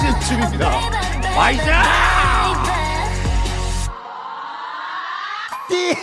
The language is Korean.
시즌2입니다. 와이자! 띠!